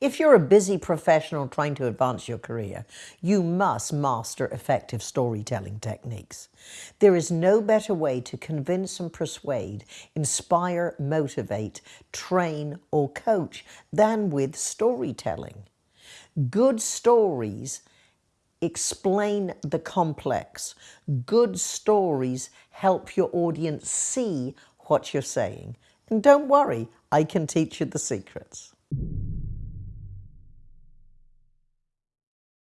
If you're a busy professional trying to advance your career, you must master effective storytelling techniques. There is no better way to convince and persuade, inspire, motivate, train or coach than with storytelling. Good stories explain the complex. Good stories help your audience see what you're saying. And don't worry, I can teach you the secrets.